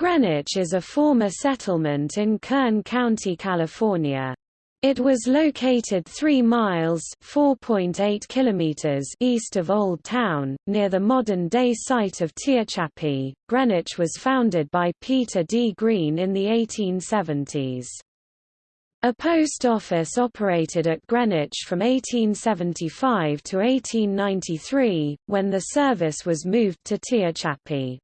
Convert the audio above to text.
Greenwich is a former settlement in Kern County, California. It was located 3 miles kilometers) east of Old Town, near the modern-day site of Tehachapi. Greenwich was founded by Peter D. Green in the 1870s. A post office operated at Greenwich from 1875 to 1893, when the service was moved to Tehachapi.